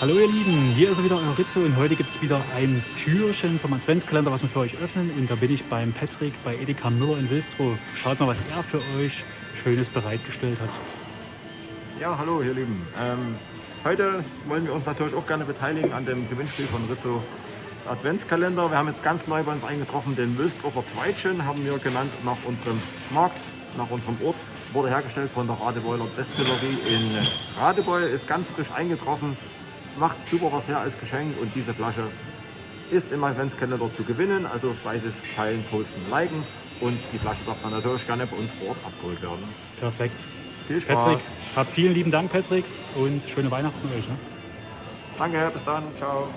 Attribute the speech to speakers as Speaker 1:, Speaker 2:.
Speaker 1: Hallo ihr Lieben, hier ist er wieder, euer Rizzo und heute gibt es wieder ein Türchen vom Adventskalender, was wir für euch öffnen und da bin ich beim Patrick bei Edeka Müller in Wilstrow. Schaut mal, was er für euch Schönes bereitgestellt hat.
Speaker 2: Ja, hallo ihr Lieben. Ähm, heute wollen wir uns natürlich auch gerne beteiligen an dem Gewinnspiel von Rizzo das Adventskalender. Wir haben jetzt ganz neu bei uns eingetroffen, den Wilstrofer Tweitchen, haben wir genannt nach unserem Markt, nach unserem Ort. Wurde hergestellt von der Radebeuler Destillerie in Radebeul, ist ganz frisch eingetroffen macht super was her als Geschenk und diese Flasche ist im Adventskalender zu gewinnen. Also fleißig teilen, posten, liken und die Flasche darf dann natürlich gerne bei uns vor Ort abgeholt werden.
Speaker 1: Perfekt.
Speaker 2: Viel Spaß.
Speaker 1: Patrick, hab vielen lieben Dank Patrick und schöne Weihnachten euch. Ne?
Speaker 2: Danke, bis dann, ciao.